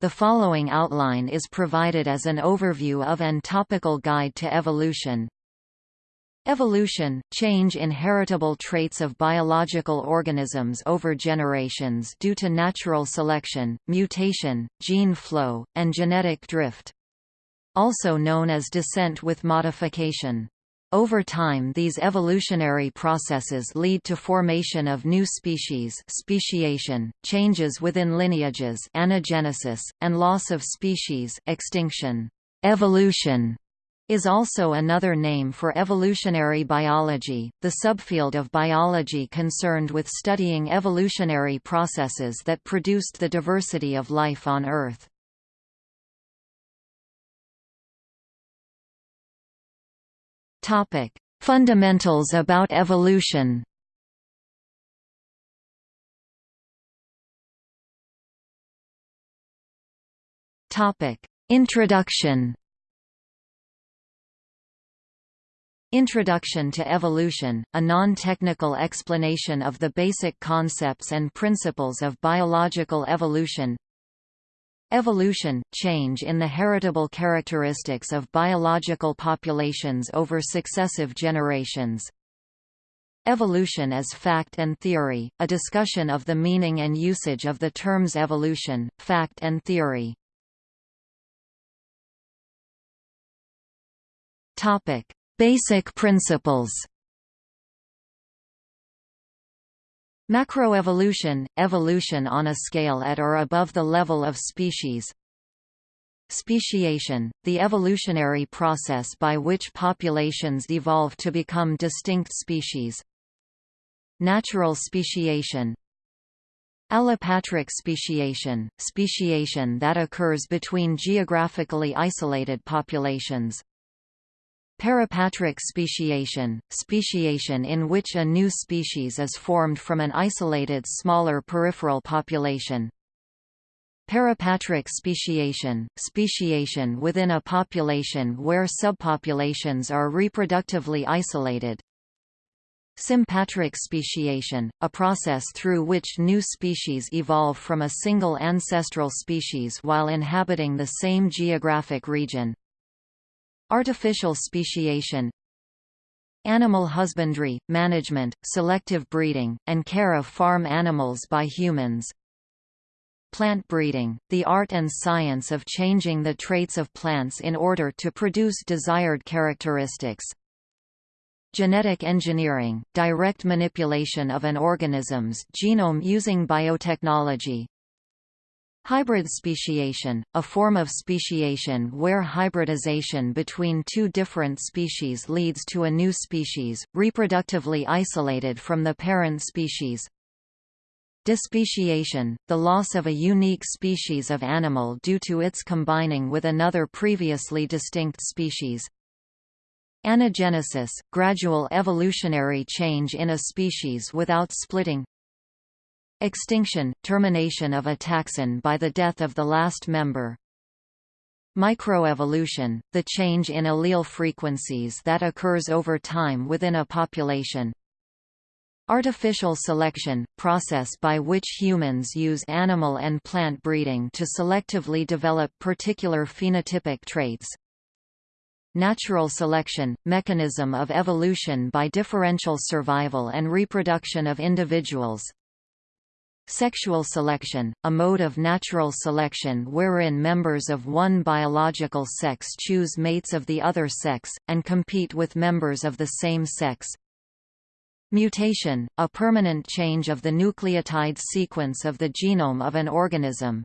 The following outline is provided as an overview of and topical guide to evolution. Evolution – change in heritable traits of biological organisms over generations due to natural selection, mutation, gene flow, and genetic drift. Also known as descent with modification. Over time these evolutionary processes lead to formation of new species speciation, changes within lineages anagenesis, and loss of species extinction. Evolution is also another name for evolutionary biology, the subfield of biology concerned with studying evolutionary processes that produced the diversity of life on Earth. Topic: Fundamentals about evolution. Topic: Introduction. Introduction to Evolution, a non-technical explanation of the basic concepts and principles of biological evolution Evolution – change in the heritable characteristics of biological populations over successive generations. Evolution as fact and theory, a discussion of the meaning and usage of the terms evolution, fact and theory. Basic principles Macroevolution – evolution on a scale at or above the level of species. Speciation – the evolutionary process by which populations evolve to become distinct species. Natural speciation. Allopatric speciation – speciation that occurs between geographically isolated populations Peripatric speciation, speciation in which a new species is formed from an isolated smaller peripheral population. Parapatric speciation, speciation within a population where subpopulations are reproductively isolated. Sympatric speciation, a process through which new species evolve from a single ancestral species while inhabiting the same geographic region. Artificial speciation Animal husbandry, management, selective breeding, and care of farm animals by humans. Plant breeding, the art and science of changing the traits of plants in order to produce desired characteristics. Genetic engineering, direct manipulation of an organism's genome using biotechnology Hybrid speciation, a form of speciation where hybridization between two different species leads to a new species, reproductively isolated from the parent species. Despeciation, the loss of a unique species of animal due to its combining with another previously distinct species. Anagenesis, gradual evolutionary change in a species without splitting Extinction – termination of a taxon by the death of the last member. Microevolution – the change in allele frequencies that occurs over time within a population. Artificial selection – process by which humans use animal and plant breeding to selectively develop particular phenotypic traits. Natural selection – mechanism of evolution by differential survival and reproduction of individuals Sexual selection, a mode of natural selection wherein members of one biological sex choose mates of the other sex, and compete with members of the same sex. Mutation, a permanent change of the nucleotide sequence of the genome of an organism.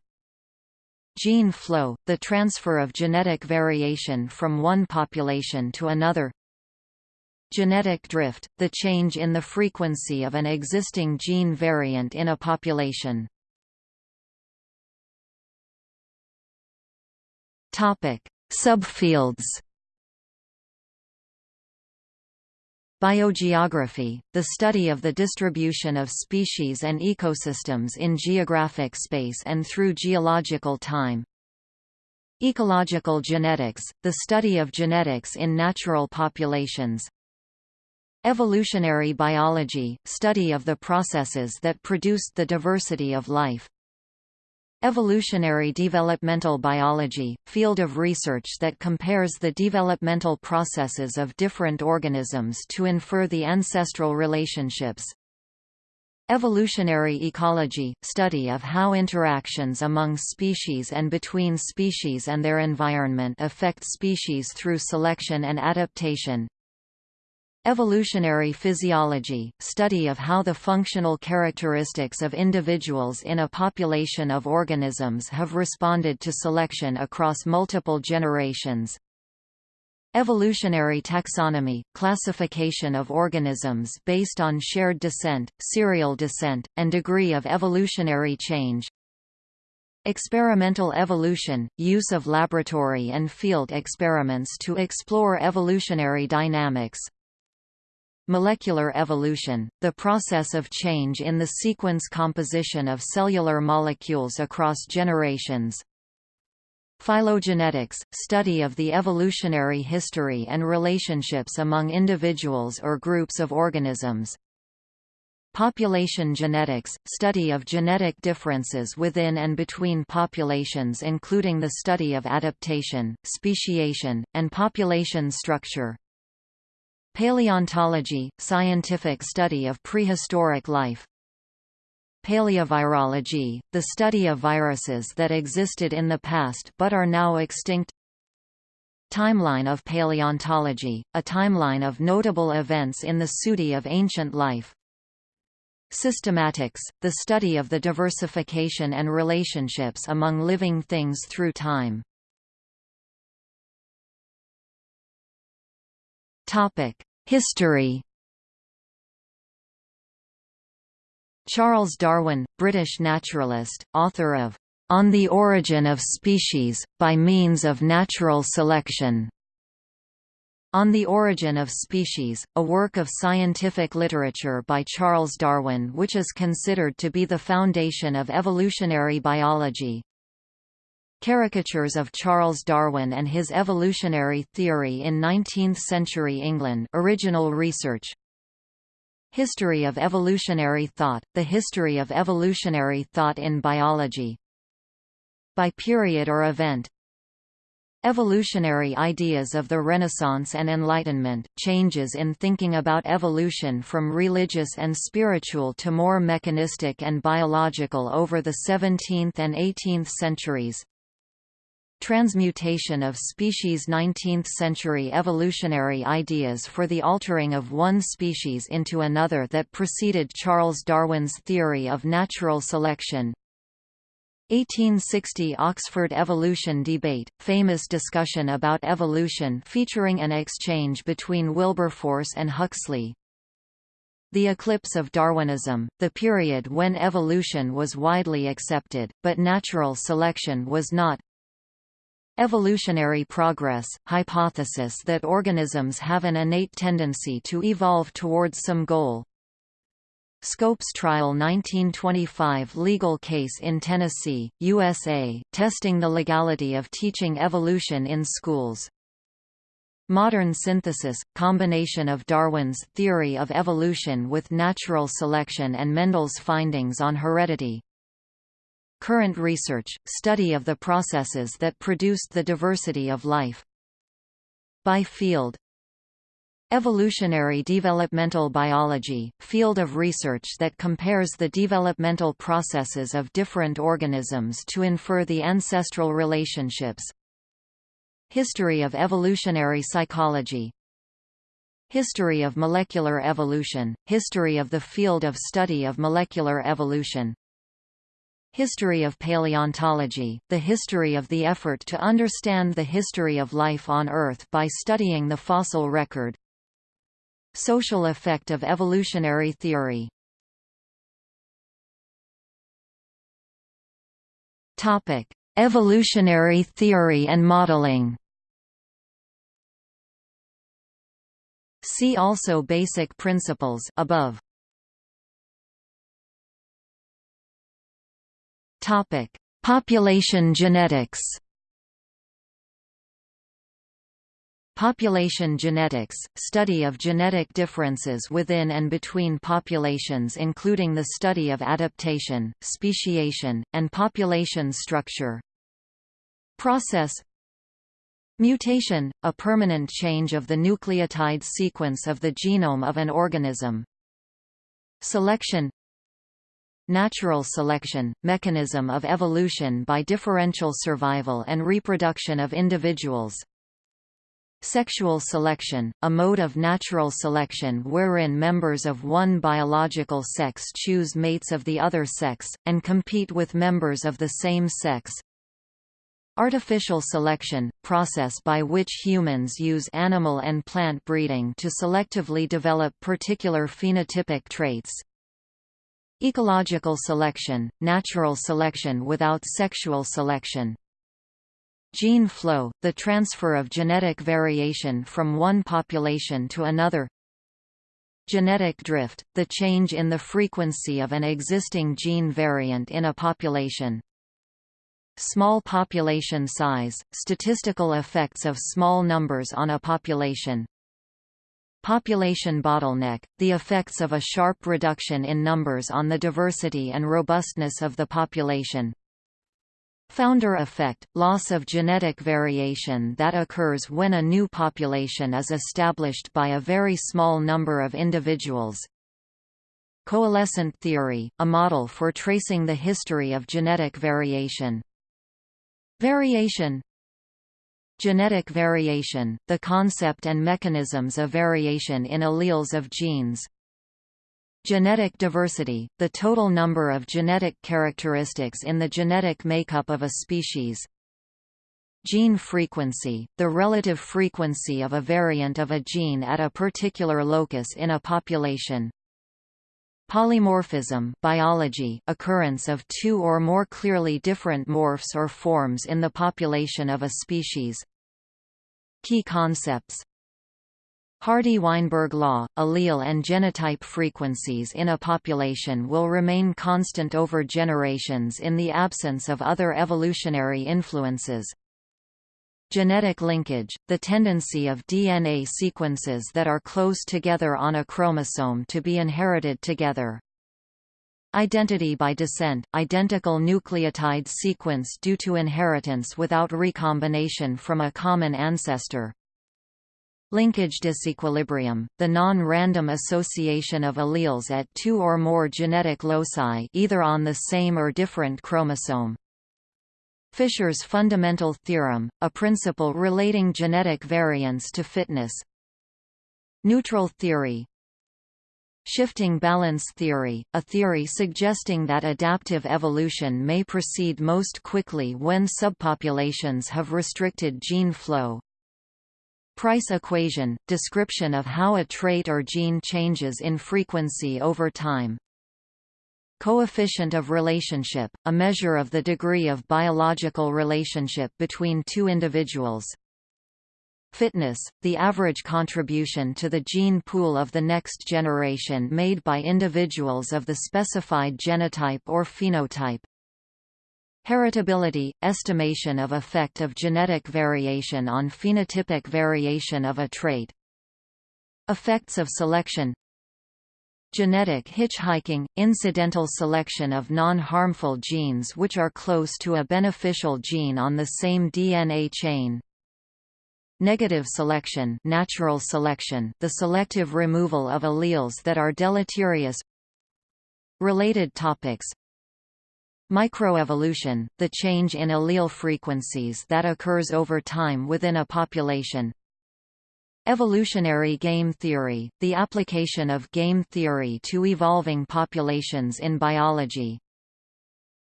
Gene flow, the transfer of genetic variation from one population to another Genetic drift, the change in the frequency of an existing gene variant in a population. Subfields. Biogeography, the study of the distribution of species and ecosystems in geographic space and through geological time. Ecological genetics, the study of genetics in natural populations. Evolutionary biology – study of the processes that produced the diversity of life. Evolutionary developmental biology, field of research that compares the developmental processes of different organisms to infer the ancestral relationships. Evolutionary ecology – study of how interactions among species and between species and their environment affect species through selection and adaptation. Evolutionary physiology – study of how the functional characteristics of individuals in a population of organisms have responded to selection across multiple generations. Evolutionary taxonomy – classification of organisms based on shared descent, serial descent, and degree of evolutionary change. Experimental evolution – use of laboratory and field experiments to explore evolutionary dynamics. Molecular evolution, the process of change in the sequence composition of cellular molecules across generations. Phylogenetics, study of the evolutionary history and relationships among individuals or groups of organisms. Population genetics, study of genetic differences within and between populations including the study of adaptation, speciation, and population structure. Paleontology – scientific study of prehistoric life. Paleovirology – the study of viruses that existed in the past but are now extinct. Timeline of paleontology – a timeline of notable events in the SUDI of ancient life. Systematics – the study of the diversification and relationships among living things through time History Charles Darwin, British naturalist, author of On the Origin of Species, by Means of Natural Selection. On the Origin of Species, a work of scientific literature by Charles Darwin which is considered to be the foundation of evolutionary biology. Caricatures of Charles Darwin and his evolutionary theory in 19th-century England original research. History of evolutionary thought, the history of evolutionary thought in biology. By period or event Evolutionary ideas of the Renaissance and Enlightenment, changes in thinking about evolution from religious and spiritual to more mechanistic and biological over the 17th and 18th centuries. Transmutation of species 19th-century evolutionary ideas for the altering of one species into another that preceded Charles Darwin's theory of natural selection 1860 Oxford evolution debate, famous discussion about evolution featuring an exchange between Wilberforce and Huxley. The eclipse of Darwinism, the period when evolution was widely accepted, but natural selection was not, Evolutionary progress, hypothesis that organisms have an innate tendency to evolve towards some goal. Scopes Trial 1925 legal case in Tennessee, USA, testing the legality of teaching evolution in schools. Modern synthesis – combination of Darwin's theory of evolution with natural selection and Mendel's findings on heredity, Current research, study of the processes that produced the diversity of life. By field Evolutionary developmental biology, field of research that compares the developmental processes of different organisms to infer the ancestral relationships. History of evolutionary psychology History of molecular evolution, history of the field of study of molecular evolution History of paleontology, the history of the effort to understand the history of life on Earth by studying the fossil record. Social effect of evolutionary theory Evolutionary theory and modeling See also Basic principles above. Topic: Population genetics. Population genetics – study of genetic differences within and between populations including the study of adaptation, speciation, and population structure. Process Mutation – a permanent change of the nucleotide sequence of the genome of an organism. Selection Natural selection – mechanism of evolution by differential survival and reproduction of individuals. Sexual selection, a mode of natural selection wherein members of one biological sex choose mates of the other sex, and compete with members of the same sex. Artificial selection, process by which humans use animal and plant breeding to selectively develop particular phenotypic traits. Ecological selection, natural selection without sexual selection, Gene flow, the transfer of genetic variation from one population to another. Genetic drift, the change in the frequency of an existing gene variant in a population. Small population size, statistical effects of small numbers on a population Population bottleneck, the effects of a sharp reduction in numbers on the diversity and robustness of the population Founder effect – loss of genetic variation that occurs when a new population is established by a very small number of individuals. Coalescent theory – a model for tracing the history of genetic variation. Variation Genetic variation – the concept and mechanisms of variation in alleles of genes Genetic diversity, the total number of genetic characteristics in the genetic makeup of a species. Gene frequency, the relative frequency of a variant of a gene at a particular locus in a population. Polymorphism biology, occurrence of two or more clearly different morphs or forms in the population of a species. Key concepts Hardy-Weinberg law, allele and genotype frequencies in a population will remain constant over generations in the absence of other evolutionary influences. Genetic linkage, the tendency of DNA sequences that are close together on a chromosome to be inherited together. Identity by descent, identical nucleotide sequence due to inheritance without recombination from a common ancestor. Linkage disequilibrium, the non-random association of alleles at two or more genetic loci either on the same or different chromosome. Fisher's fundamental theorem, a principle relating genetic variance to fitness. Neutral theory Shifting balance theory, a theory suggesting that adaptive evolution may proceed most quickly when subpopulations have restricted gene flow. Price equation – description of how a trait or gene changes in frequency over time. Coefficient of relationship – a measure of the degree of biological relationship between two individuals. Fitness – the average contribution to the gene pool of the next generation made by individuals of the specified genotype or phenotype. Heritability – estimation of effect of genetic variation on phenotypic variation of a trait. Effects of selection. Genetic hitchhiking – incidental selection of non-harmful genes which are close to a beneficial gene on the same DNA chain Negative selection natural selection the selective removal of alleles that are deleterious Related topics Microevolution, the change in allele frequencies that occurs over time within a population. Evolutionary game theory, the application of game theory to evolving populations in biology.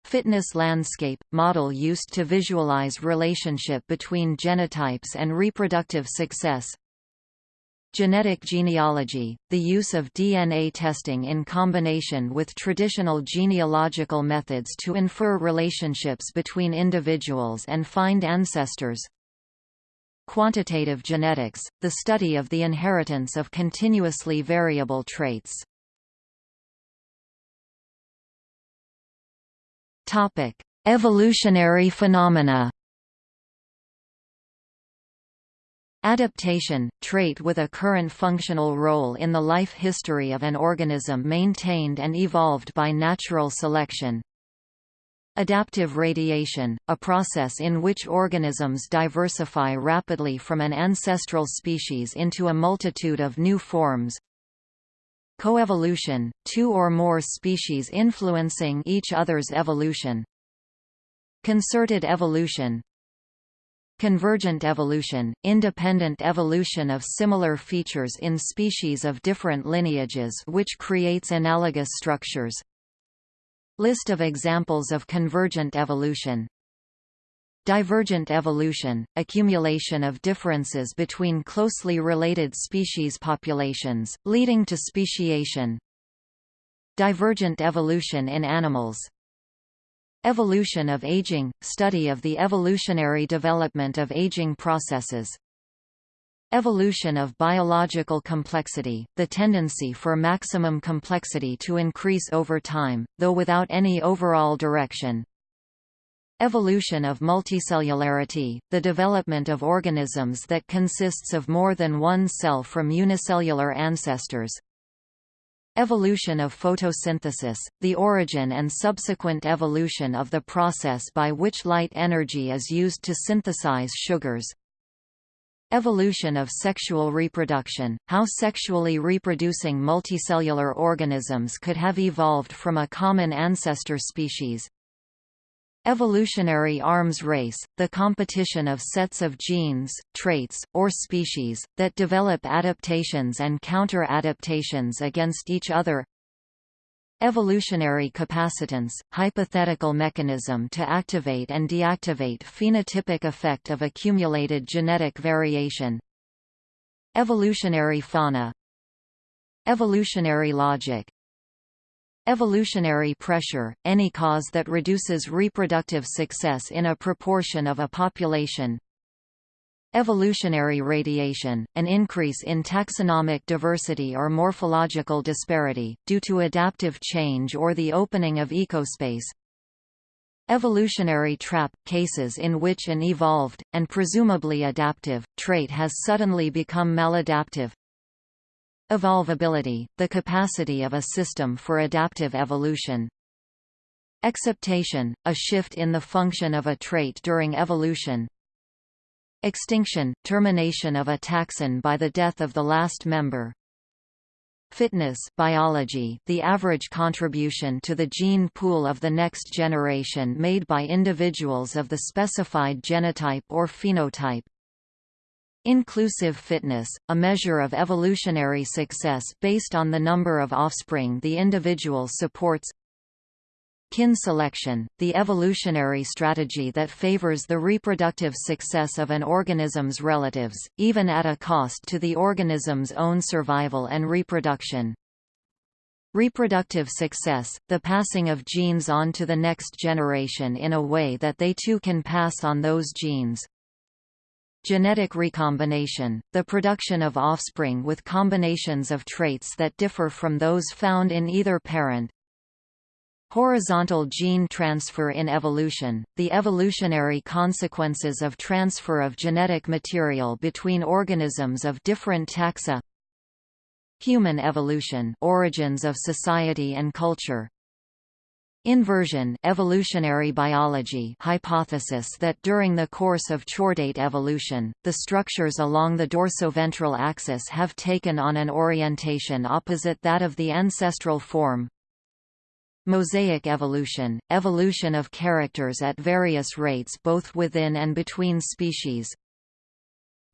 Fitness landscape, model used to visualize relationship between genotypes and reproductive success. Genetic genealogy, the use of DNA testing in combination with traditional genealogical methods to infer relationships between individuals and find ancestors. Quantitative genetics, the study of the inheritance of continuously variable traits. Evolutionary phenomena Adaptation – trait with a current functional role in the life history of an organism maintained and evolved by natural selection. Adaptive radiation – a process in which organisms diversify rapidly from an ancestral species into a multitude of new forms. Coevolution – two or more species influencing each other's evolution. Concerted evolution Convergent evolution, independent evolution of similar features in species of different lineages which creates analogous structures. List of examples of convergent evolution Divergent evolution, accumulation of differences between closely related species populations, leading to speciation Divergent evolution in animals Evolution of aging – study of the evolutionary development of aging processes. Evolution of biological complexity – the tendency for maximum complexity to increase over time, though without any overall direction. Evolution of multicellularity – the development of organisms that consists of more than one cell from unicellular ancestors. Evolution of photosynthesis, the origin and subsequent evolution of the process by which light energy is used to synthesize sugars. Evolution of sexual reproduction, how sexually reproducing multicellular organisms could have evolved from a common ancestor species. Evolutionary arms race, the competition of sets of genes, traits, or species, that develop adaptations and counter-adaptations against each other. Evolutionary capacitance, hypothetical mechanism to activate and deactivate phenotypic effect of accumulated genetic variation. Evolutionary fauna. Evolutionary logic Evolutionary pressure, any cause that reduces reproductive success in a proportion of a population. Evolutionary radiation, an increase in taxonomic diversity or morphological disparity, due to adaptive change or the opening of ecospace. Evolutionary trap – cases in which an evolved, and presumably adaptive, trait has suddenly become maladaptive, Evolvability, the capacity of a system for adaptive evolution. Exaptation, a shift in the function of a trait during evolution. Extinction, termination of a taxon by the death of the last member. Fitness biology, the average contribution to the gene pool of the next generation made by individuals of the specified genotype or phenotype. Inclusive fitness, a measure of evolutionary success based on the number of offspring the individual supports Kin selection, the evolutionary strategy that favors the reproductive success of an organism's relatives, even at a cost to the organism's own survival and reproduction. Reproductive success, the passing of genes on to the next generation in a way that they too can pass on those genes. Genetic recombination, the production of offspring with combinations of traits that differ from those found in either parent. Horizontal gene transfer in evolution, the evolutionary consequences of transfer of genetic material between organisms of different taxa. Human evolution origins of society and culture, Inversion evolutionary biology hypothesis that during the course of chordate evolution, the structures along the dorsoventral axis have taken on an orientation opposite that of the ancestral form. Mosaic evolution, evolution of characters at various rates both within and between species,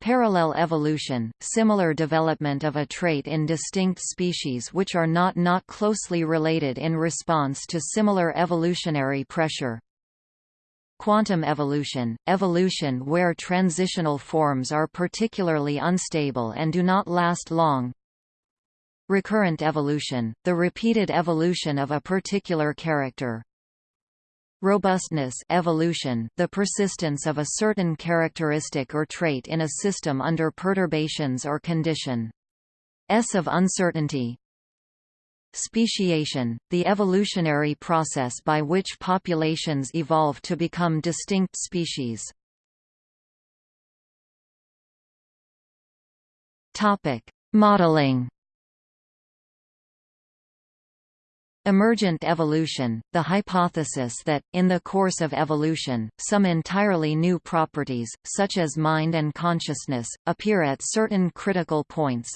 Parallel evolution, similar development of a trait in distinct species which are not not closely related in response to similar evolutionary pressure. Quantum evolution, evolution where transitional forms are particularly unstable and do not last long. Recurrent evolution, the repeated evolution of a particular character, Robustness evolution, the persistence of a certain characteristic or trait in a system under perturbations or condition. S of uncertainty Speciation, the evolutionary process by which populations evolve to become distinct species. Topic: Modeling Emergent evolution, the hypothesis that, in the course of evolution, some entirely new properties, such as mind and consciousness, appear at certain critical points.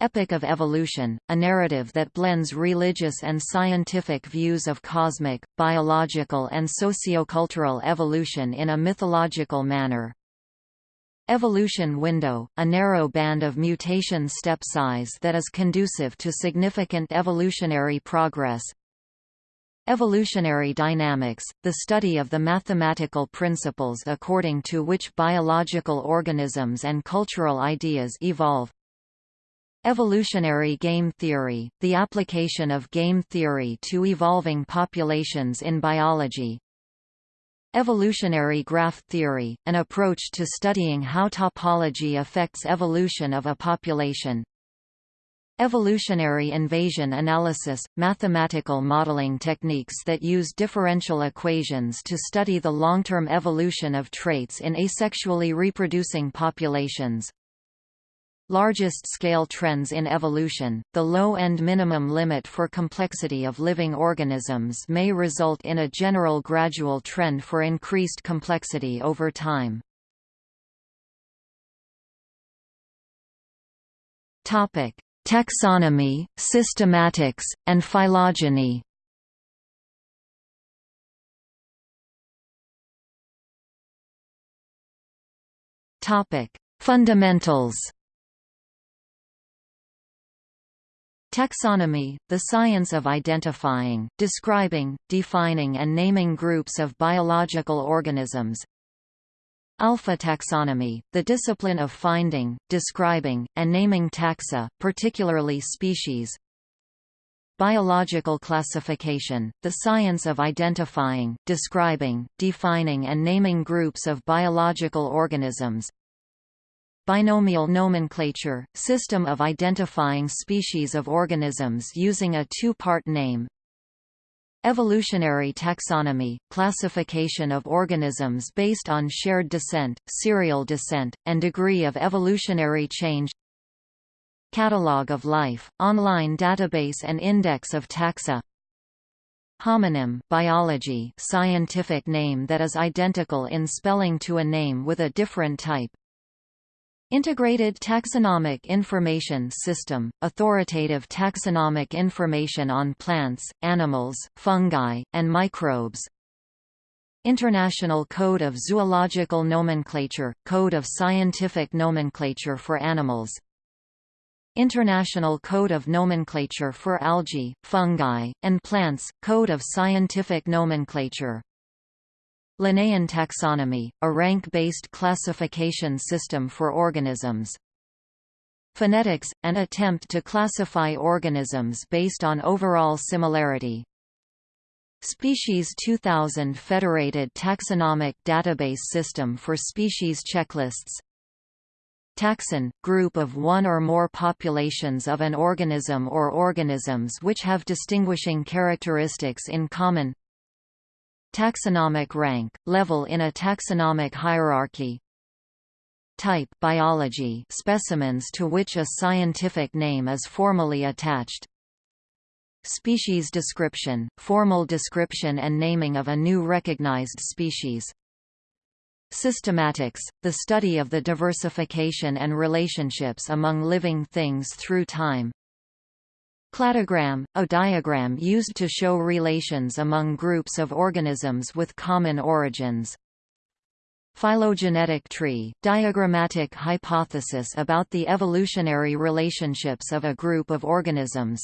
Epic of Evolution, a narrative that blends religious and scientific views of cosmic, biological and sociocultural evolution in a mythological manner. Evolution window, a narrow band of mutation step size that is conducive to significant evolutionary progress. Evolutionary dynamics, the study of the mathematical principles according to which biological organisms and cultural ideas evolve. Evolutionary game theory, the application of game theory to evolving populations in biology, Evolutionary graph theory, an approach to studying how topology affects evolution of a population. Evolutionary invasion analysis – mathematical modeling techniques that use differential equations to study the long-term evolution of traits in asexually reproducing populations. Largest scale trends in evolution, the low-end minimum limit for complexity of living organisms may result in a general gradual trend for increased complexity over time. Taxonomy, systematics, and phylogeny Fundamentals Taxonomy, the science of identifying, describing, defining and naming groups of biological organisms. Alpha taxonomy, the discipline of finding, describing, and naming taxa, particularly species. Biological classification, the science of identifying, describing, defining and naming groups of biological organisms. Binomial nomenclature – system of identifying species of organisms using a two-part name. Evolutionary taxonomy – classification of organisms based on shared descent, serial descent, and degree of evolutionary change. Catalog of Life – online database and index of taxa. Homonym biology scientific name that is identical in spelling to a name with a different type Integrated Taxonomic Information System – authoritative taxonomic information on plants, animals, fungi, and microbes. International Code of Zoological Nomenclature – Code of Scientific Nomenclature for Animals. International Code of Nomenclature for Algae, Fungi, and Plants – Code of Scientific Nomenclature Linnaean taxonomy, a rank-based classification system for organisms. Phenetics, an attempt to classify organisms based on overall similarity. Species 2000 Federated Taxonomic Database System for Species Checklists Taxon – group of one or more populations of an organism or organisms which have distinguishing characteristics in common Taxonomic rank, level in a taxonomic hierarchy. Type biology specimens to which a scientific name is formally attached. Species description, formal description and naming of a new recognized species. Systematics, the study of the diversification and relationships among living things through time Cladogram, a diagram used to show relations among groups of organisms with common origins. Phylogenetic tree, diagrammatic hypothesis about the evolutionary relationships of a group of organisms.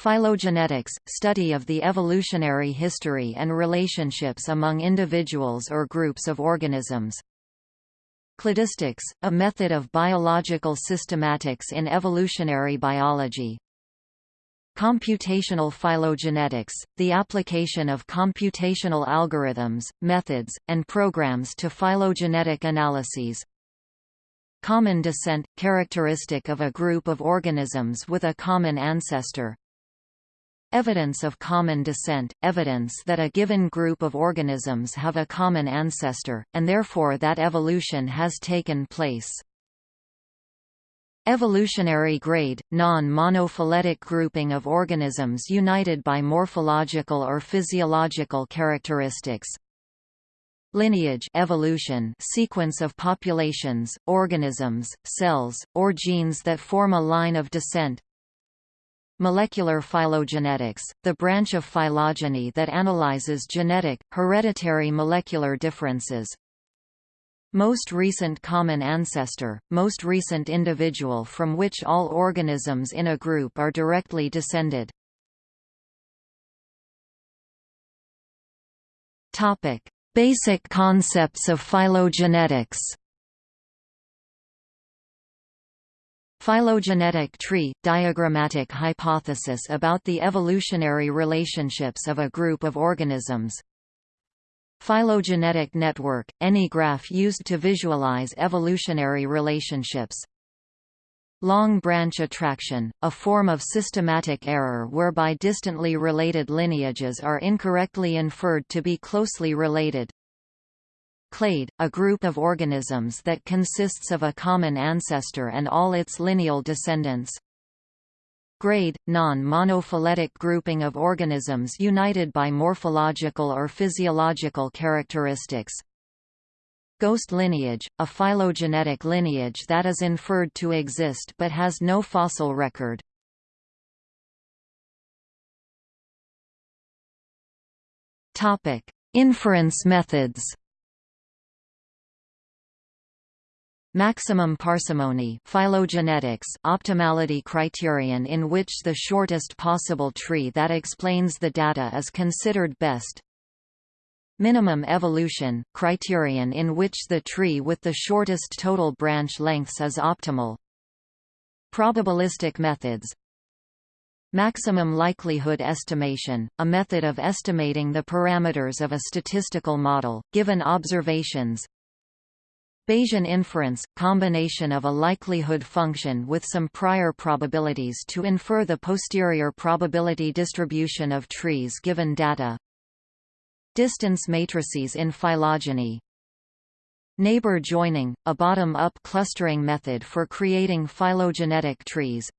Phylogenetics, study of the evolutionary history and relationships among individuals or groups of organisms. Cladistics, a method of biological systematics in evolutionary biology. Computational phylogenetics, the application of computational algorithms, methods, and programs to phylogenetic analyses. Common descent – characteristic of a group of organisms with a common ancestor. Evidence of common descent – evidence that a given group of organisms have a common ancestor, and therefore that evolution has taken place. Evolutionary grade, non-monophyletic grouping of organisms united by morphological or physiological characteristics. Lineage evolution sequence of populations, organisms, cells, or genes that form a line of descent. Molecular phylogenetics, the branch of phylogeny that analyzes genetic, hereditary molecular differences, most recent common ancestor, most recent individual from which all organisms in a group are directly descended. Topic: Basic concepts of phylogenetics. Phylogenetic tree – diagrammatic hypothesis about the evolutionary relationships of a group of organisms Phylogenetic network – any graph used to visualize evolutionary relationships Long branch attraction, a form of systematic error whereby distantly related lineages are incorrectly inferred to be closely related. Clade, a group of organisms that consists of a common ancestor and all its lineal descendants. Grade, non-monophyletic grouping of organisms united by morphological or physiological characteristics. Ghost lineage, a phylogenetic lineage that is inferred to exist but has no fossil record. Inference methods Maximum parsimony phylogenetics optimality criterion in which the shortest possible tree that explains the data is considered best. Minimum evolution criterion in which the tree with the shortest total branch lengths is optimal. Probabilistic methods Maximum likelihood estimation, a method of estimating the parameters of a statistical model, given observations, Bayesian inference – combination of a likelihood function with some prior probabilities to infer the posterior probability distribution of trees given data. Distance matrices in phylogeny. Neighbor joining – a bottom-up clustering method for creating phylogenetic trees.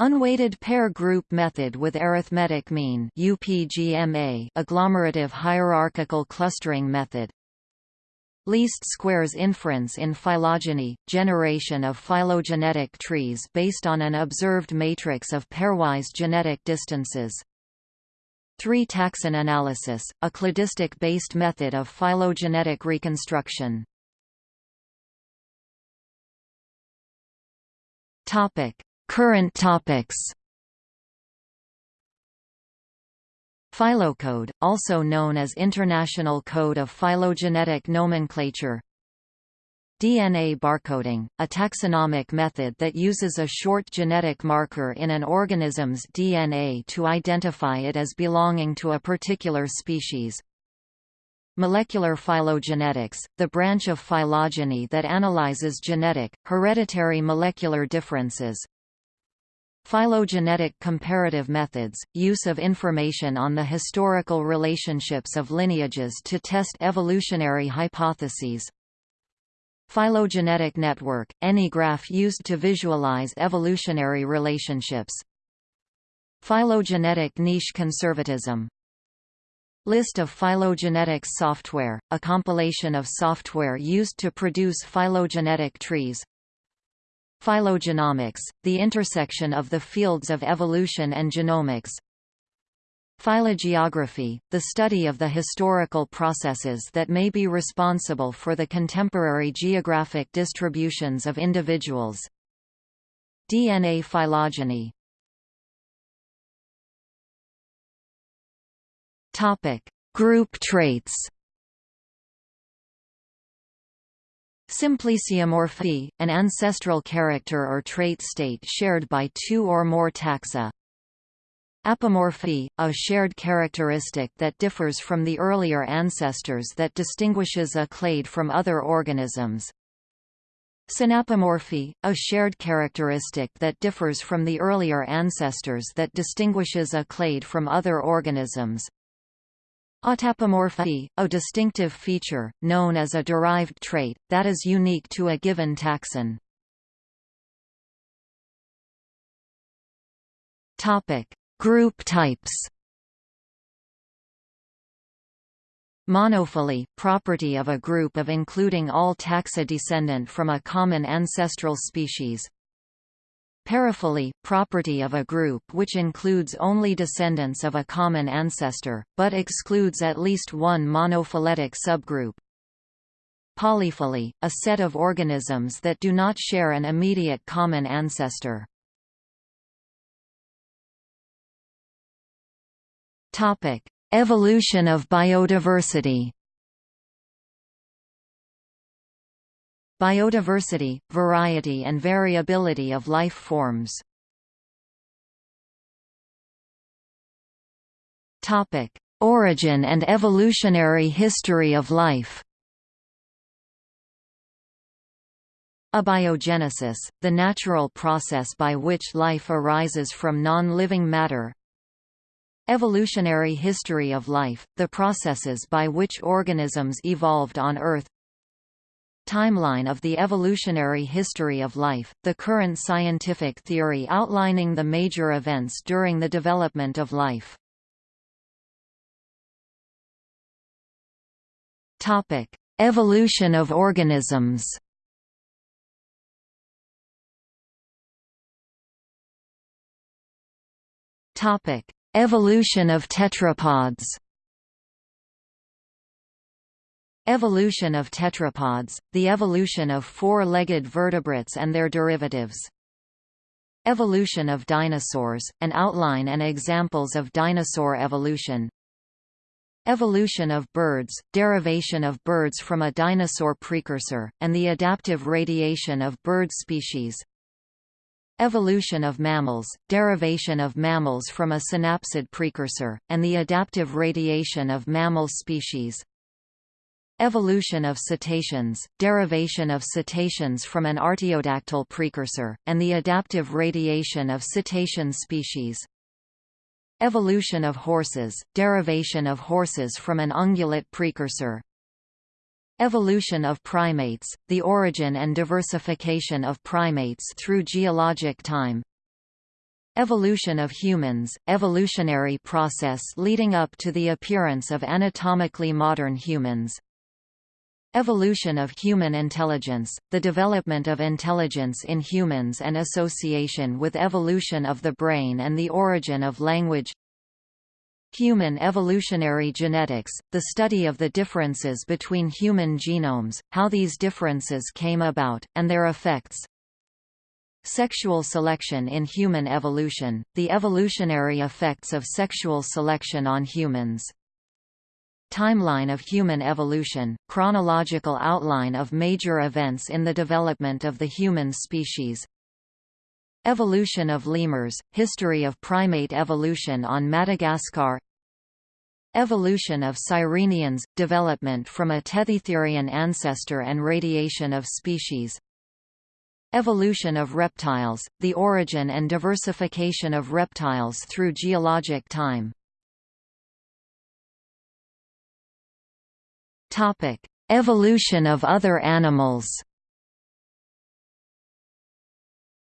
Unweighted pair group method with arithmetic mean UPGMA agglomerative hierarchical clustering method Least squares inference in phylogeny, generation of phylogenetic trees based on an observed matrix of pairwise genetic distances. Three taxon analysis, a cladistic-based method of phylogenetic reconstruction. Current topics Phylocode, also known as International Code of Phylogenetic Nomenclature DNA barcoding, a taxonomic method that uses a short genetic marker in an organism's DNA to identify it as belonging to a particular species. Molecular phylogenetics, the branch of phylogeny that analyzes genetic, hereditary molecular differences. Phylogenetic comparative methods, use of information on the historical relationships of lineages to test evolutionary hypotheses. Phylogenetic network, any graph used to visualize evolutionary relationships. Phylogenetic niche conservatism List of phylogenetics software, a compilation of software used to produce phylogenetic trees Phylogenomics, the intersection of the fields of evolution and genomics. Phylogeography, the study of the historical processes that may be responsible for the contemporary geographic distributions of individuals. DNA phylogeny. Group traits Symplesiomorphy, an ancestral character or trait state shared by two or more taxa. Apomorphy, a shared characteristic that differs from the earlier ancestors that distinguishes a clade from other organisms. Synapomorphy, a shared characteristic that differs from the earlier ancestors that distinguishes a clade from other organisms. Autapomorphy, a distinctive feature, known as a derived trait, that is unique to a given taxon. Group types Monophyly, property of a group of including all taxa descendant from a common ancestral species Paraphyly, property of a group which includes only descendants of a common ancestor, but excludes at least one monophyletic subgroup. Polyphyly, a set of organisms that do not share an immediate common ancestor. Topic: Evolution of biodiversity Biodiversity, variety and variability of life forms. Topic: Origin and evolutionary history of life. Abiogenesis, the natural process by which life arises from non-living matter, Evolutionary history of life, the processes by which organisms evolved on Earth Timeline of the evolutionary history of life, the current scientific theory outlining the major events during the development of life. Topic: Evolution of organisms Topic: Evolution of tetrapods Evolution of tetrapods, the evolution of four-legged vertebrates and their derivatives. Evolution of dinosaurs, an outline and examples of dinosaur evolution. Evolution of birds, derivation of birds from a dinosaur precursor, and the adaptive radiation of bird species. Evolution of mammals, derivation of mammals from a synapsid precursor, and the adaptive radiation of mammal species. Evolution of cetaceans, derivation of cetaceans from an artiodactyl precursor, and the adaptive radiation of cetacean species. Evolution of horses, derivation of horses from an ungulate precursor, Evolution of primates, the origin and diversification of primates through geologic time. Evolution of humans, evolutionary process leading up to the appearance of anatomically modern humans Evolution of human intelligence, the development of intelligence in humans and association with evolution of the brain and the origin of language Human evolutionary genetics, the study of the differences between human genomes, how these differences came about, and their effects. Sexual selection in human evolution, the evolutionary effects of sexual selection on humans. Timeline of human evolution, chronological outline of major events in the development of the human species, Evolution of lemurs, history of primate evolution on Madagascar. Evolution of sirenians, development from a Tethytherian ancestor and radiation of species. Evolution of reptiles, the origin and diversification of reptiles through geologic time Evolution of other animals.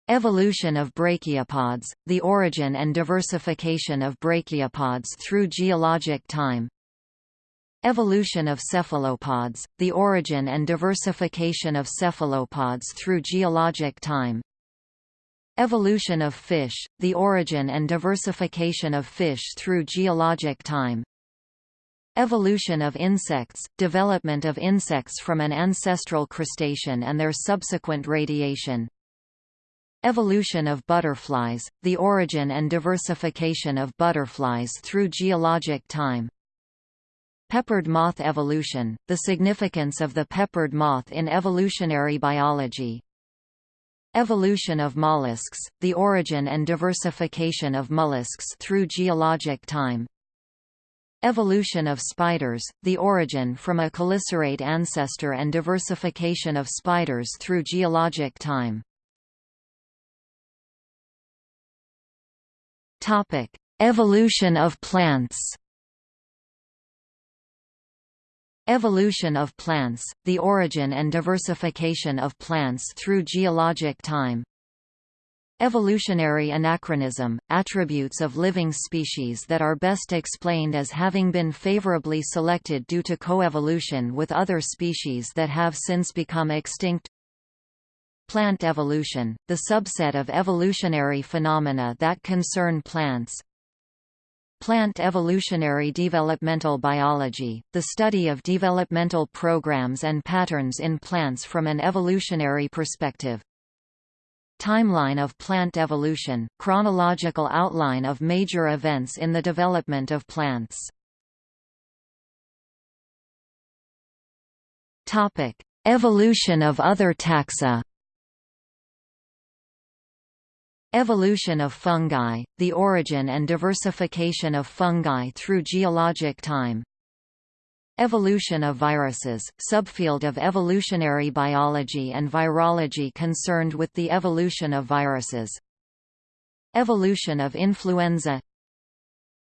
Evolution of brachiopods, the origin and diversification of brachiopods through geologic time. Evolution of cephalopods, the origin and diversification of cephalopods through geologic time. Evolution of fish, the origin and diversification of fish through geologic time Evolution of insects, development of insects from an ancestral crustacean and their subsequent radiation Evolution of butterflies, the origin and diversification of butterflies through geologic time. Peppered moth evolution, the significance of the peppered moth in evolutionary biology. Evolution of mollusks, the origin and diversification of mollusks through geologic time. Evolution of spiders, the origin from a chelicerate ancestor and diversification of spiders through geologic time. Evolution of plants. Evolution of plants, the origin and diversification of plants through geologic time. Evolutionary anachronism – attributes of living species that are best explained as having been favorably selected due to coevolution with other species that have since become extinct. Plant evolution – the subset of evolutionary phenomena that concern plants. Plant evolutionary developmental biology – the study of developmental programs and patterns in plants from an evolutionary perspective Timeline of plant evolution, chronological outline of major events in the development of plants. Topic: Evolution of other taxa. Evolution of fungi, the origin and diversification of fungi through geologic time Evolution of viruses, subfield of evolutionary biology and virology concerned with the evolution of viruses. Evolution of influenza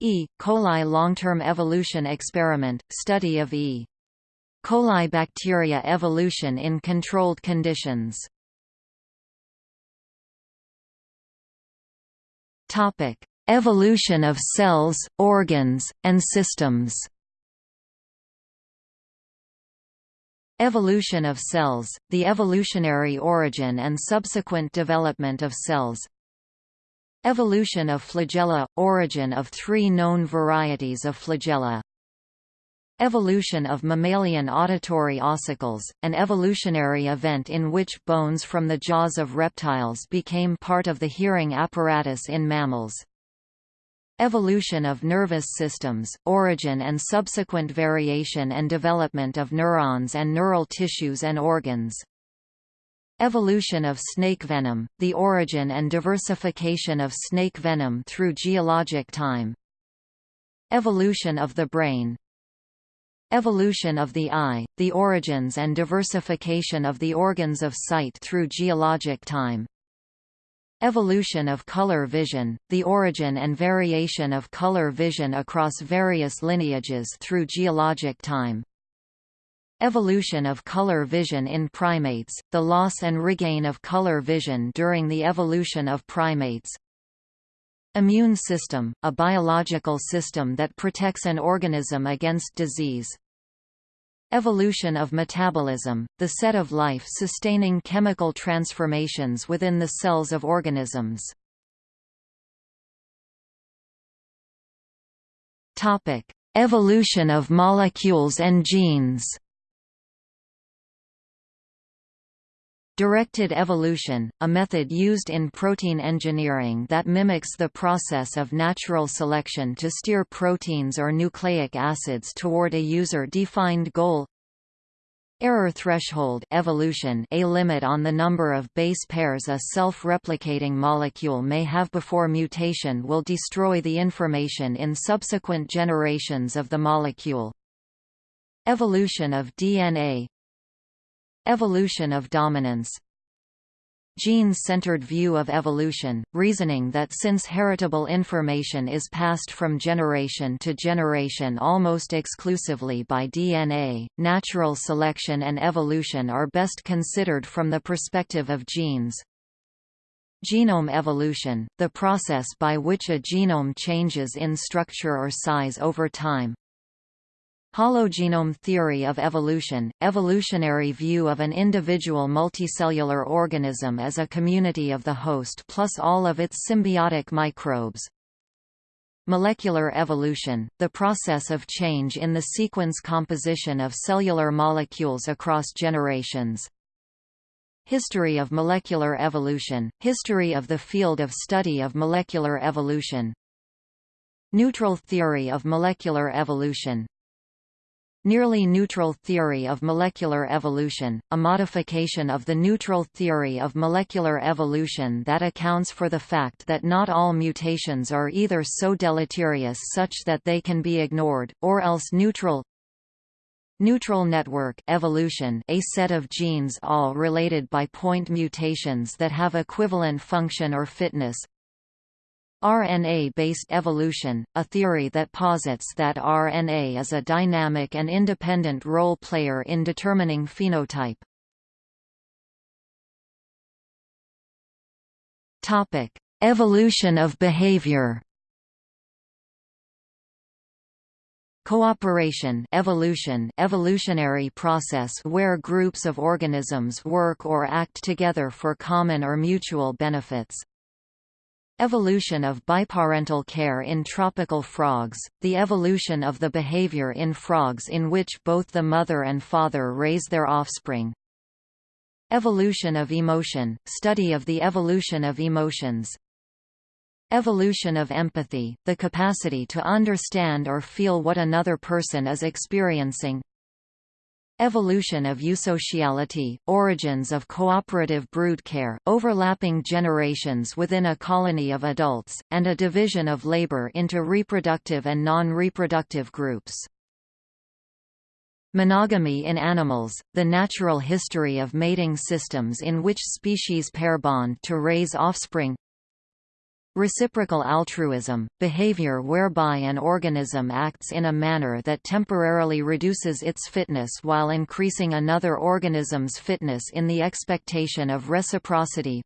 E. coli long-term evolution experiment, study of E. coli bacteria evolution in controlled conditions. Evolution of cells, organs, and systems Evolution of cells, the evolutionary origin and subsequent development of cells. Evolution of flagella – origin of three known varieties of flagella. Evolution of mammalian auditory ossicles, an evolutionary event in which bones from the jaws of reptiles became part of the hearing apparatus in mammals Evolution of nervous systems, origin and subsequent variation and development of neurons and neural tissues and organs. Evolution of snake venom, the origin and diversification of snake venom through geologic time. Evolution of the brain Evolution of the eye, the origins and diversification of the organs of sight through geologic time. Evolution of color vision, the origin and variation of color vision across various lineages through geologic time. Evolution of color vision in primates, the loss and regain of color vision during the evolution of primates. Immune system, a biological system that protects an organism against disease. Evolution of metabolism, the set of life-sustaining chemical transformations within the cells of organisms. Evolution of molecules and genes Directed evolution, a method used in protein engineering that mimics the process of natural selection to steer proteins or nucleic acids toward a user-defined goal Error threshold evolution a limit on the number of base pairs a self-replicating molecule may have before mutation will destroy the information in subsequent generations of the molecule. Evolution of DNA Evolution of dominance Gene-centered view of evolution, reasoning that since heritable information is passed from generation to generation almost exclusively by DNA, natural selection and evolution are best considered from the perspective of genes. Genome evolution, the process by which a genome changes in structure or size over time, Hologenome theory of evolution, evolutionary view of an individual multicellular organism as a community of the host plus all of its symbiotic microbes. Molecular evolution, the process of change in the sequence composition of cellular molecules across generations. History of molecular evolution, history of the field of study of molecular evolution. Neutral theory of molecular evolution, Nearly neutral theory of molecular evolution, a modification of the neutral theory of molecular evolution that accounts for the fact that not all mutations are either so deleterious such that they can be ignored, or else neutral. Neutral network evolution a set of genes all related by point mutations that have equivalent function or fitness RNA-based evolution, a theory that posits that RNA is a dynamic and independent role player in determining phenotype. Topic: Evolution of behavior. Cooperation evolution evolutionary process where groups of organisms work or act together for common or mutual benefits. Evolution of biparental care in tropical frogs, the evolution of the behavior in frogs in which both the mother and father raise their offspring. Evolution of emotion, study of the evolution of emotions. Evolution of empathy, the capacity to understand or feel what another person is experiencing. Evolution of eusociality, origins of cooperative broodcare, overlapping generations within a colony of adults, and a division of labor into reproductive and non-reproductive groups. Monogamy in animals, the natural history of mating systems in which species pair bond to raise offspring Reciprocal altruism, behavior whereby an organism acts in a manner that temporarily reduces its fitness while increasing another organism's fitness in the expectation of reciprocity.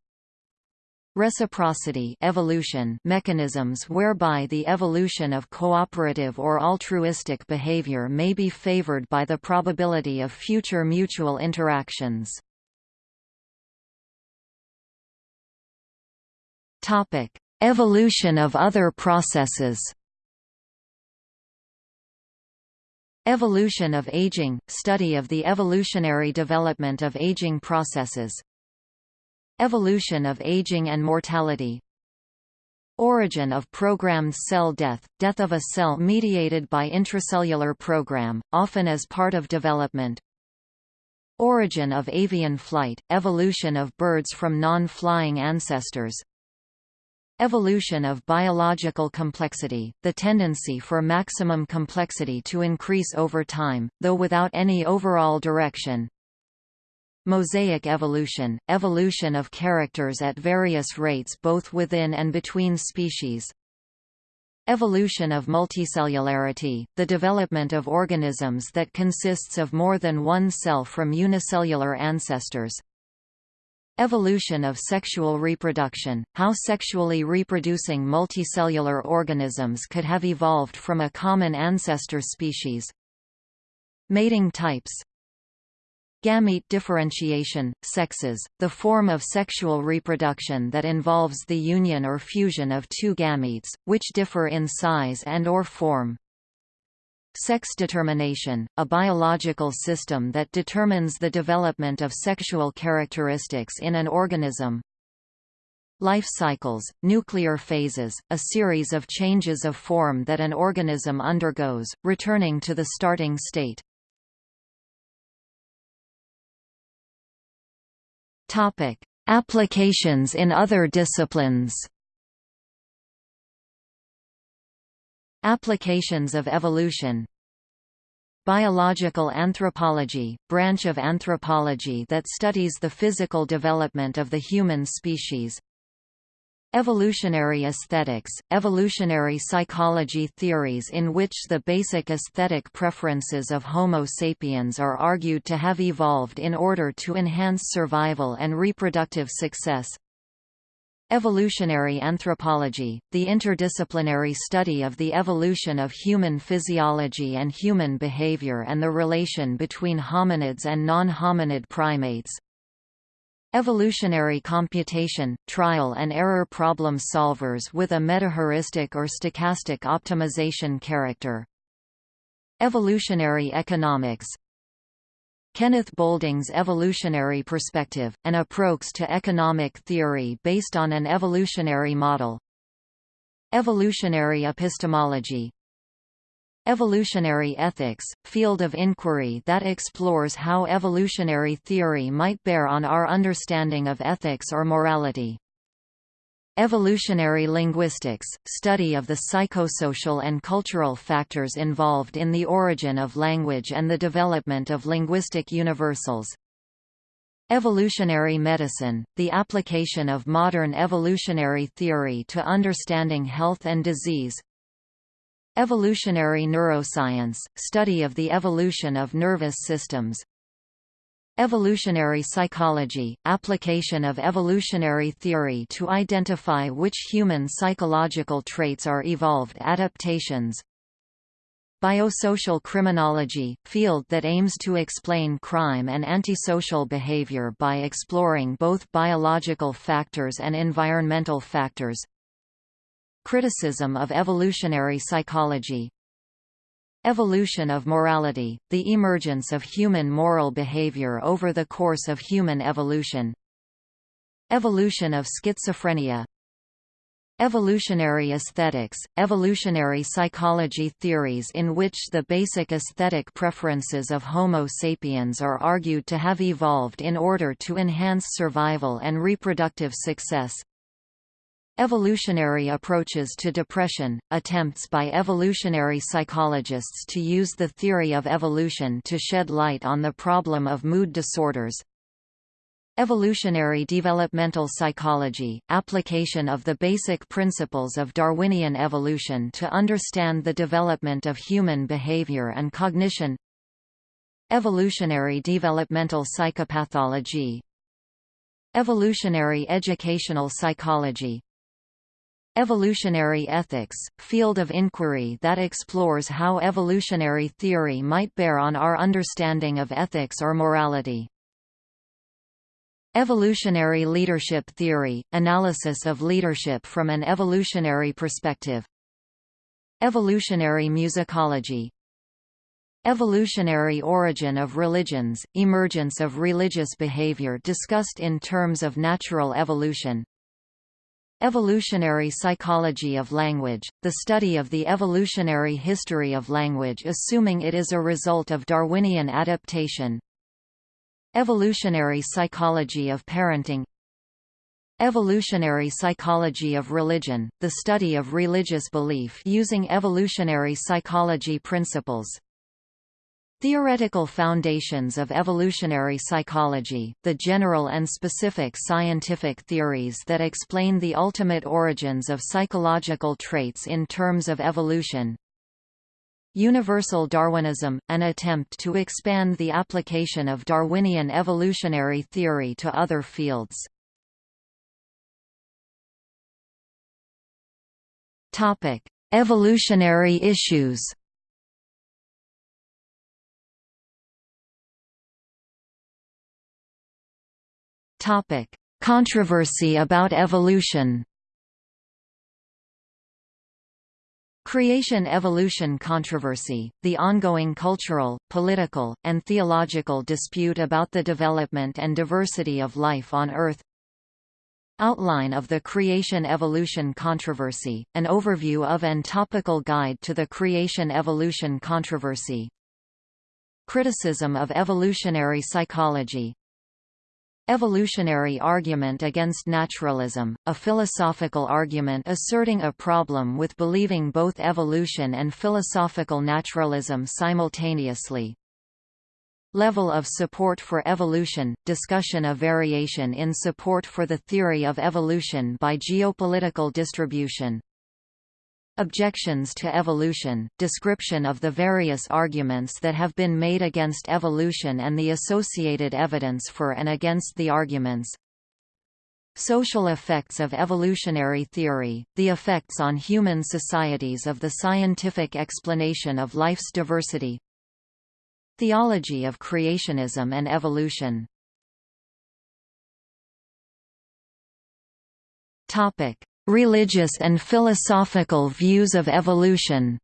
Reciprocity evolution mechanisms whereby the evolution of cooperative or altruistic behavior may be favored by the probability of future mutual interactions. Topic: Evolution of other processes. Evolution of aging – study of the evolutionary development of aging processes. Evolution of aging and mortality. Origin of programmed cell death – death of a cell mediated by intracellular program, often as part of development. Origin of avian flight – evolution of birds from non-flying ancestors Evolution of biological complexity, the tendency for maximum complexity to increase over time, though without any overall direction. Mosaic evolution, evolution of characters at various rates both within and between species. Evolution of multicellularity, the development of organisms that consists of more than one cell from unicellular ancestors. Evolution of sexual reproduction, how sexually reproducing multicellular organisms could have evolved from a common ancestor species. Mating types Gamete differentiation, sexes, the form of sexual reproduction that involves the union or fusion of two gametes, which differ in size and or form. Sex determination, a biological system that determines the development of sexual characteristics in an organism. Life cycles, nuclear phases, a series of changes of form that an organism undergoes, returning to the starting state. Applications in other disciplines Applications of evolution. Biological anthropology, branch of anthropology that studies the physical development of the human species. Evolutionary aesthetics, evolutionary psychology theories in which the basic aesthetic preferences of Homo sapiens are argued to have evolved in order to enhance survival and reproductive success Evolutionary anthropology, the interdisciplinary study of the evolution of human physiology and human behavior and the relation between hominids and non-hominid primates. Evolutionary computation, trial and error problem solvers with a metaheuristic or stochastic optimization character. Evolutionary economics, Kenneth Boulding's evolutionary perspective, an approach to economic theory based on an evolutionary model. Evolutionary epistemology Evolutionary ethics, field of inquiry that explores how evolutionary theory might bear on our understanding of ethics or morality. Evolutionary linguistics, study of the psychosocial and cultural factors involved in the origin of language and the development of linguistic universals. Evolutionary medicine, the application of modern evolutionary theory to understanding health and disease. Evolutionary neuroscience, study of the evolution of nervous systems. Evolutionary psychology – application of evolutionary theory to identify which human psychological traits are evolved adaptations. Biosocial criminology – field that aims to explain crime and antisocial behavior by exploring both biological factors and environmental factors. Criticism of evolutionary psychology Evolution of morality, the emergence of human moral behavior over the course of human evolution. Evolution of schizophrenia. Evolutionary aesthetics, evolutionary psychology theories in which the basic aesthetic preferences of Homo sapiens are argued to have evolved in order to enhance survival and reproductive success Evolutionary approaches to depression, attempts by evolutionary psychologists to use the theory of evolution to shed light on the problem of mood disorders. Evolutionary developmental psychology, application of the basic principles of Darwinian evolution to understand the development of human behavior and cognition Evolutionary developmental psychopathology Evolutionary educational psychology Evolutionary ethics, field of inquiry that explores how evolutionary theory might bear on our understanding of ethics or morality. Evolutionary leadership theory – analysis of leadership from an evolutionary perspective. Evolutionary musicology Evolutionary origin of religions, emergence of religious behavior discussed in terms of natural evolution, Evolutionary psychology of language, the study of the evolutionary history of language assuming it is a result of Darwinian adaptation. Evolutionary psychology of parenting Evolutionary psychology of religion, the study of religious belief using evolutionary psychology principles. Theoretical foundations of evolutionary psychology, the general and specific scientific theories that explain the ultimate origins of psychological traits in terms of evolution. Universal Darwinism, an attempt to expand the application of Darwinian evolutionary theory to other fields. Evolutionary issues Topic: Controversy about evolution. Creation-evolution controversy, the ongoing cultural, political, and theological dispute about the development and diversity of life on Earth. Outline of the creation-evolution controversy, an overview of and topical guide to the creation-evolution controversy. Criticism of evolutionary psychology, Evolutionary argument against naturalism, a philosophical argument asserting a problem with believing both evolution and philosophical naturalism simultaneously. Level of support for evolution, discussion of variation in support for the theory of evolution by geopolitical distribution. Objections to evolution, description of the various arguments that have been made against evolution and the associated evidence for and against the arguments. Social effects of evolutionary theory, the effects on human societies of the scientific explanation of life's diversity. Theology of creationism and evolution Topic: Religious and philosophical views of evolution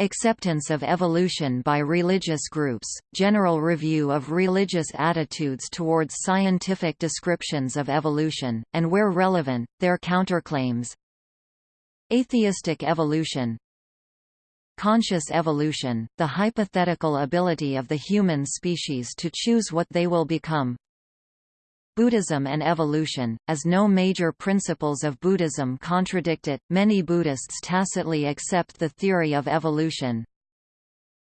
Acceptance of evolution by religious groups, general review of religious attitudes towards scientific descriptions of evolution, and where relevant, their counterclaims Atheistic evolution Conscious evolution, the hypothetical ability of the human species to choose what they will become Buddhism and evolution, as no major principles of Buddhism contradict it, many Buddhists tacitly accept the theory of evolution.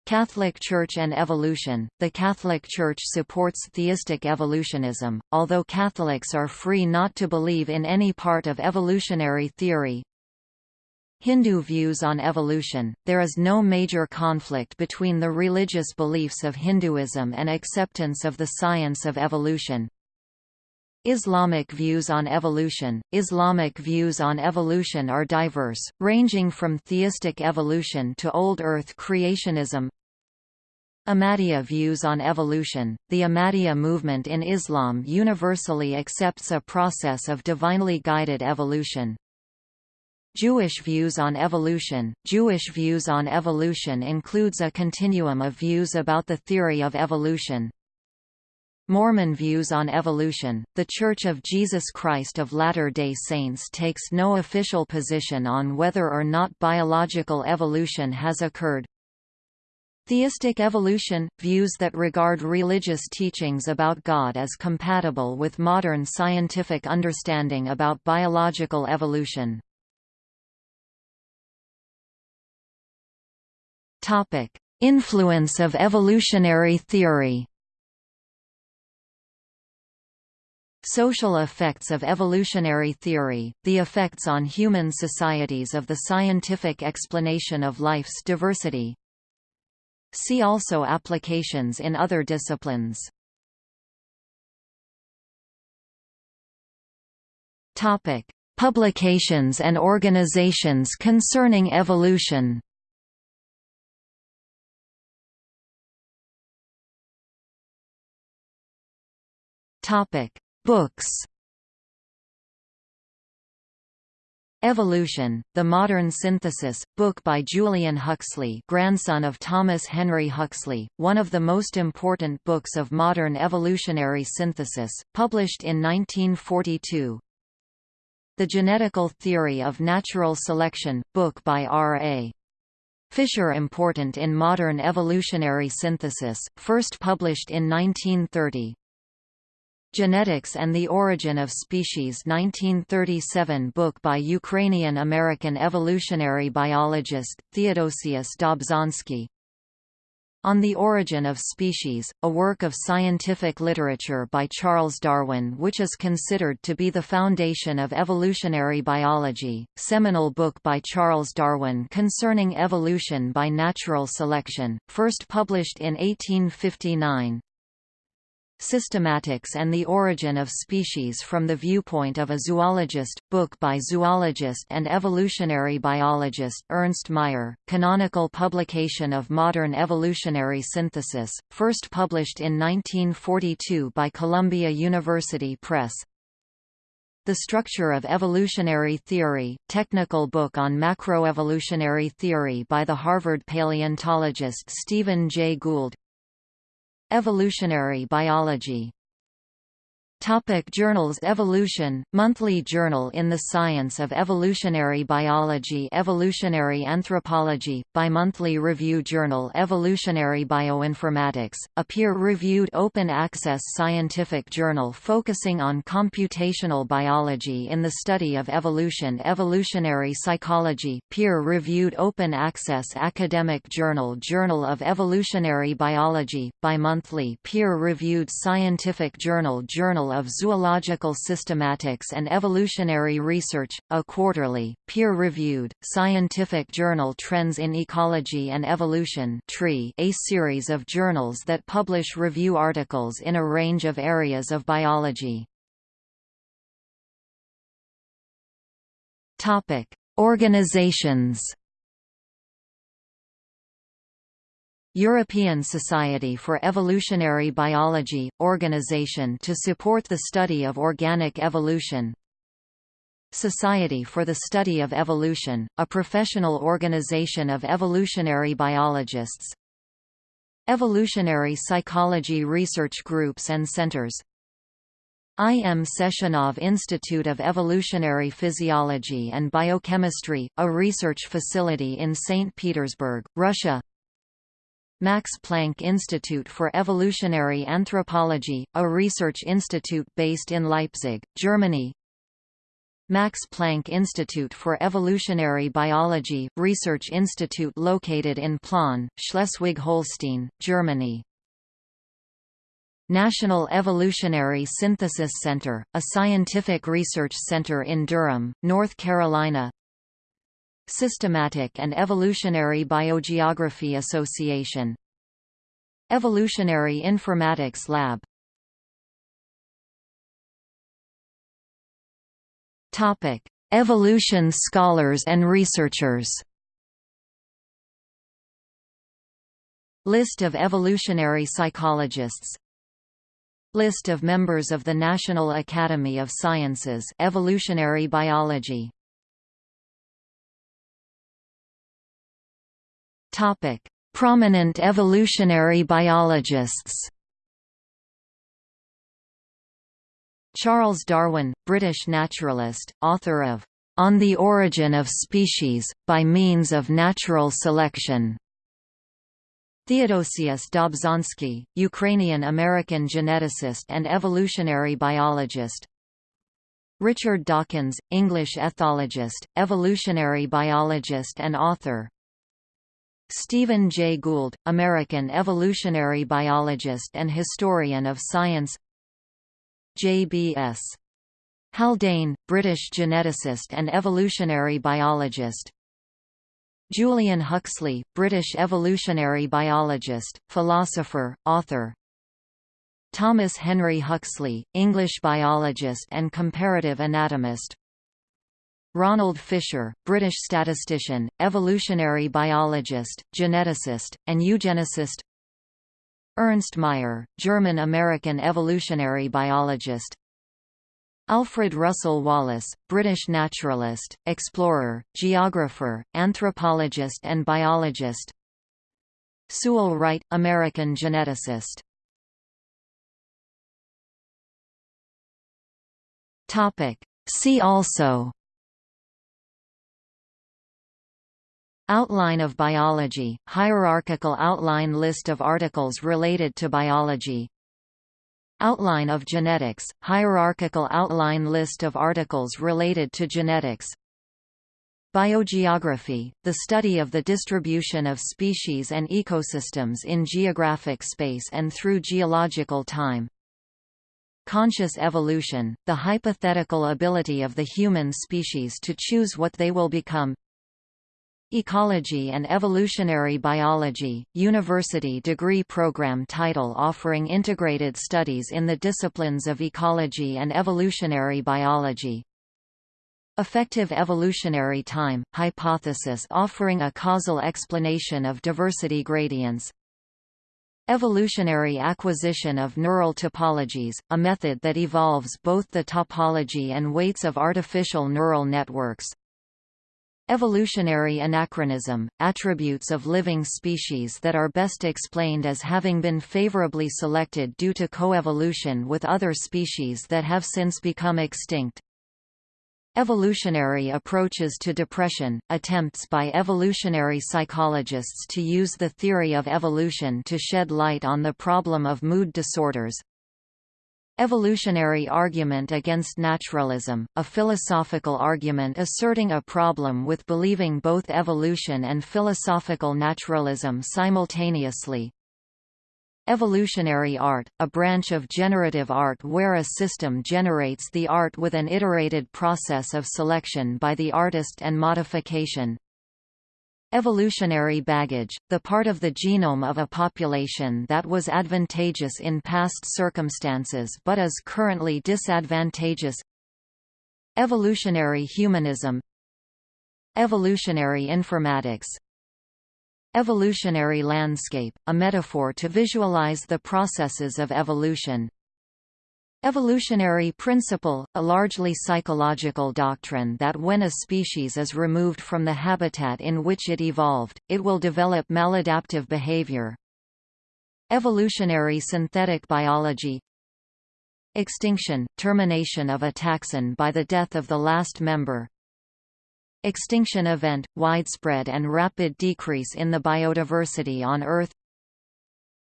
Catholic Church and evolution The Catholic Church supports theistic evolutionism, although Catholics are free not to believe in any part of evolutionary theory. Hindu views on evolution There is no major conflict between the religious beliefs of Hinduism and acceptance of the science of evolution. Islamic views on evolution Islamic views on evolution are diverse, ranging from theistic evolution to old Earth creationism. Ahmadiyya views on evolution The Ahmadiyya movement in Islam universally accepts a process of divinely guided evolution. Jewish views on evolution Jewish views on evolution includes a continuum of views about the theory of evolution, Mormon views on evolution The Church of Jesus Christ of Latter-day Saints takes no official position on whether or not biological evolution has occurred. Theistic evolution – views that regard religious teachings about God as compatible with modern scientific understanding about biological evolution. Influence of evolutionary theory Social effects of evolutionary theory, the effects on human societies of the scientific explanation of life's diversity. See also applications in other disciplines. Topic: Publications and organizations concerning evolution. Topic: Books Evolution, The Modern Synthesis, book by Julian Huxley grandson of Thomas Henry Huxley, one of the most important books of modern evolutionary synthesis, published in 1942. The Genetical Theory of Natural Selection, book by R.A. Fisher important in modern evolutionary synthesis, first published in 1930. Genetics and the Origin of Species 1937 book by Ukrainian-American evolutionary biologist, Theodosius Dobzhansky. On the Origin of Species, a work of scientific literature by Charles Darwin which is considered to be the foundation of evolutionary biology, seminal book by Charles Darwin concerning evolution by natural selection, first published in 1859, Systematics and the Origin of Species from the Viewpoint of a Zoologist, book by zoologist and evolutionary biologist Ernst Mayr, canonical publication of modern evolutionary synthesis, first published in 1942 by Columbia University Press. The Structure of Evolutionary Theory, technical book on macroevolutionary theory by the Harvard paleontologist Stephen Jay Gould Evolutionary biology Topic journals Evolution, monthly journal in the science of evolutionary biology Evolutionary anthropology, bimonthly review journal Evolutionary bioinformatics, a peer-reviewed open-access scientific journal focusing on computational biology in the study of evolution Evolutionary psychology, peer-reviewed open-access academic journal Journal of Evolutionary Biology, bimonthly peer-reviewed scientific journal Journal of Zoological Systematics and Evolutionary Research, a quarterly, peer-reviewed, scientific journal Trends in Ecology and Evolution a series of journals that publish review articles in a range of areas of biology. Organizations European Society for Evolutionary Biology – Organization to support the study of organic evolution Society for the Study of Evolution, a professional organization of evolutionary biologists Evolutionary Psychology Research Groups and Centers I. M. Sechenov Institute of Evolutionary Physiology and Biochemistry, a research facility in St. Petersburg, Russia Max Planck Institute for Evolutionary Anthropology, a research institute based in Leipzig, Germany. Max Planck Institute for Evolutionary Biology, research institute located in Plön, Schleswig-Holstein, Germany. National Evolutionary Synthesis Center, a scientific research center in Durham, North Carolina Systematic and Evolutionary Biogeography Association. Evolutionary Informatics Lab. Topic: Evolution scholars and researchers. List of evolutionary psychologists. List of members of the National Academy of Sciences Evolutionary Biology Topic: Prominent evolutionary biologists Charles Darwin, British naturalist, author of On the Origin of Species, by Means of Natural Selection. Theodosius Dobzhansky, Ukrainian-American geneticist and evolutionary biologist Richard Dawkins, English ethologist, evolutionary biologist and author Stephen Jay Gould, American evolutionary biologist and historian of science. J.B.S. Haldane, British geneticist and evolutionary biologist. Julian Huxley, British evolutionary biologist, philosopher, author. Thomas Henry Huxley, English biologist and comparative anatomist Ronald Fisher, British statistician, evolutionary biologist, geneticist, and eugenicist. Ernst Mayr, German-American evolutionary biologist. Alfred Russel Wallace, British naturalist, explorer, geographer, anthropologist and biologist. Sewell Wright, American geneticist. See also Outline of biology, hierarchical outline list of articles related to biology. Outline of genetics, hierarchical outline list of articles related to genetics. Biogeography, the study of the distribution of species and ecosystems in geographic space and through geological time. Conscious evolution, the hypothetical ability of the human species to choose what they will become Ecology and Evolutionary Biology, university degree program title offering integrated studies in the disciplines of ecology and evolutionary biology. Effective evolutionary time, hypothesis offering a causal explanation of diversity gradients. Evolutionary acquisition of neural topologies, a method that evolves both the topology and weights of artificial neural networks. Evolutionary anachronism, attributes of living species that are best explained as having been favorably selected due to coevolution with other species that have since become extinct. Evolutionary approaches to depression, attempts by evolutionary psychologists to use the theory of evolution to shed light on the problem of mood disorders, Evolutionary argument against naturalism, a philosophical argument asserting a problem with believing both evolution and philosophical naturalism simultaneously. Evolutionary art, a branch of generative art where a system generates the art with an iterated process of selection by the artist and modification, Evolutionary baggage, the part of the genome of a population that was advantageous in past circumstances but is currently disadvantageous. Evolutionary humanism. Evolutionary informatics. Evolutionary landscape, a metaphor to visualize the processes of evolution Evolutionary principle, a largely psychological doctrine that when a species is removed from the habitat in which it evolved, it will develop maladaptive behavior. Evolutionary synthetic biology. Extinction – termination of a taxon by the death of the last member. Extinction event – widespread and rapid decrease in the biodiversity on Earth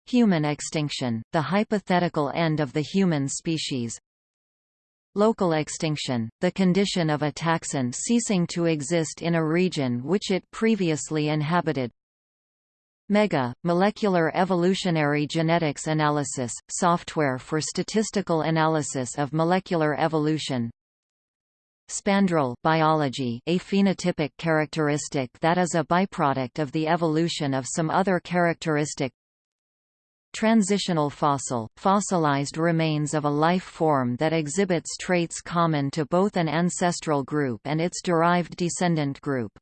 Human extinction, the hypothetical end of the human species. Local extinction, the condition of a taxon ceasing to exist in a region which it previously inhabited. MEGA, Molecular Evolutionary Genetics Analysis, software for statistical analysis of molecular evolution. Spandrel biology a phenotypic characteristic that is a byproduct of the evolution of some other characteristic Transitional fossil – fossilized remains of a life form that exhibits traits common to both an ancestral group and its derived descendant group.